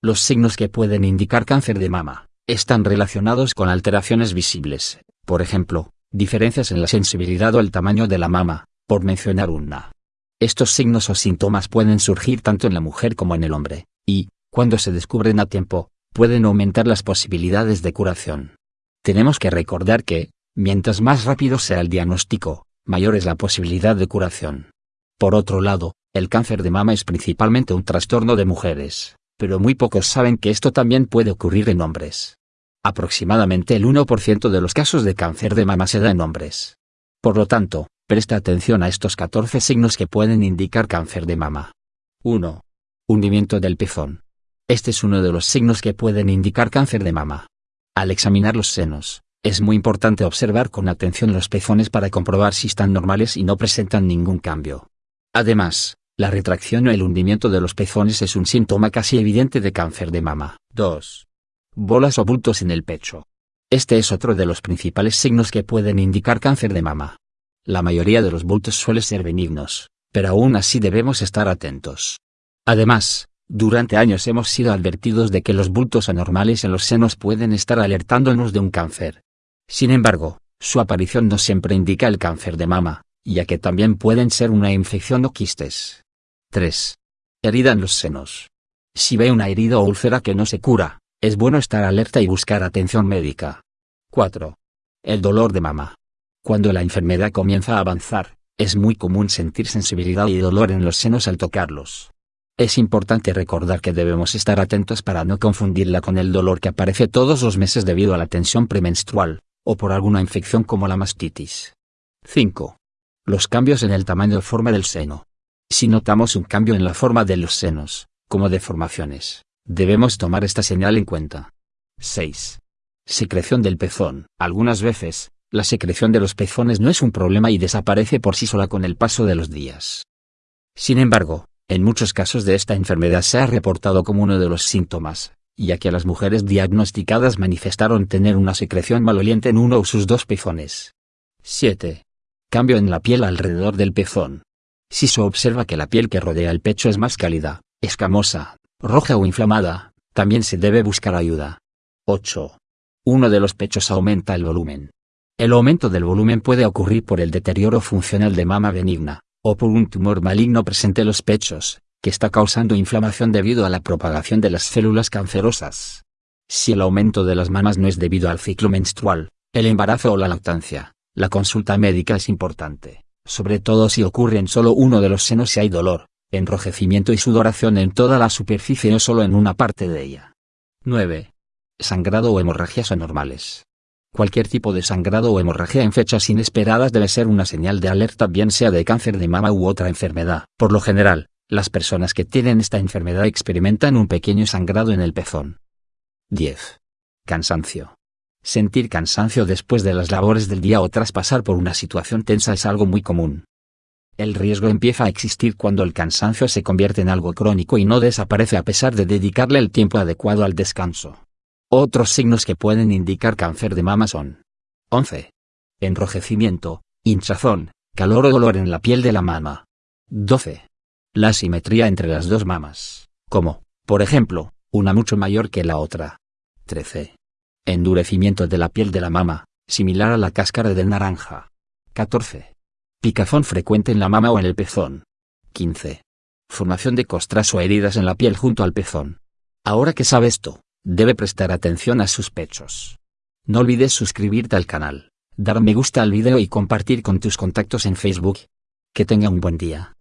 Los signos que pueden indicar cáncer de mama están relacionados con alteraciones visibles, por ejemplo, diferencias en la sensibilidad o el tamaño de la mama, por mencionar una. Estos signos o síntomas pueden surgir tanto en la mujer como en el hombre, y, cuando se descubren a tiempo, pueden aumentar las posibilidades de curación. Tenemos que recordar que, mientras más rápido sea el diagnóstico, mayor es la posibilidad de curación. Por otro lado, el cáncer de mama es principalmente un trastorno de mujeres, pero muy pocos saben que esto también puede ocurrir en hombres. Aproximadamente el 1% de los casos de cáncer de mama se da en hombres. Por lo tanto, presta atención a estos 14 signos que pueden indicar cáncer de mama. 1. Hundimiento del pezón. Este es uno de los signos que pueden indicar cáncer de mama. Al examinar los senos, es muy importante observar con atención los pezones para comprobar si están normales y no presentan ningún cambio. Además, la retracción o el hundimiento de los pezones es un síntoma casi evidente de cáncer de mama. 2 bolas o bultos en el pecho. Este es otro de los principales signos que pueden indicar cáncer de mama. La mayoría de los bultos suelen ser benignos, pero aún así debemos estar atentos. Además, durante años hemos sido advertidos de que los bultos anormales en los senos pueden estar alertándonos de un cáncer. Sin embargo, su aparición no siempre indica el cáncer de mama, ya que también pueden ser una infección o quistes. 3. Herida en los senos. Si ve una herida o úlcera que no se cura, es bueno estar alerta y buscar atención médica. 4. El dolor de mama. Cuando la enfermedad comienza a avanzar, es muy común sentir sensibilidad y dolor en los senos al tocarlos. Es importante recordar que debemos estar atentos para no confundirla con el dolor que aparece todos los meses debido a la tensión premenstrual, o por alguna infección como la mastitis. 5. Los cambios en el tamaño o forma del seno. Si notamos un cambio en la forma de los senos, como deformaciones, Debemos tomar esta señal en cuenta. 6. Secreción del pezón. Algunas veces, la secreción de los pezones no es un problema y desaparece por sí sola con el paso de los días. Sin embargo, en muchos casos de esta enfermedad se ha reportado como uno de los síntomas, ya que las mujeres diagnosticadas manifestaron tener una secreción maloliente en uno o sus dos pezones. 7. Cambio en la piel alrededor del pezón. Si se observa que la piel que rodea el pecho es más cálida, escamosa, roja o inflamada, también se debe buscar ayuda. 8. Uno de los pechos aumenta el volumen. El aumento del volumen puede ocurrir por el deterioro funcional de mama benigna, o por un tumor maligno presente en los pechos, que está causando inflamación debido a la propagación de las células cancerosas. Si el aumento de las mamas no es debido al ciclo menstrual, el embarazo o la lactancia, la consulta médica es importante, sobre todo si ocurre en solo uno de los senos y hay dolor, enrojecimiento y sudoración en toda la superficie no solo en una parte de ella. 9. Sangrado o hemorragias anormales. Cualquier tipo de sangrado o hemorragia en fechas inesperadas debe ser una señal de alerta bien sea de cáncer de mama u otra enfermedad. Por lo general, las personas que tienen esta enfermedad experimentan un pequeño sangrado en el pezón. 10. Cansancio. Sentir cansancio después de las labores del día o tras pasar por una situación tensa es algo muy común. El riesgo empieza a existir cuando el cansancio se convierte en algo crónico y no desaparece a pesar de dedicarle el tiempo adecuado al descanso. Otros signos que pueden indicar cáncer de mama son 11. Enrojecimiento, hinchazón, calor o dolor en la piel de la mama. 12. La simetría entre las dos mamas, como, por ejemplo, una mucho mayor que la otra. 13. Endurecimiento de la piel de la mama, similar a la cáscara de naranja. 14. Picazón frecuente en la mama o en el pezón. 15. Formación de costras o heridas en la piel junto al pezón. Ahora que sabe esto, debe prestar atención a sus pechos. No olvides suscribirte al canal, dar me gusta al video y compartir con tus contactos en Facebook. Que tenga un buen día.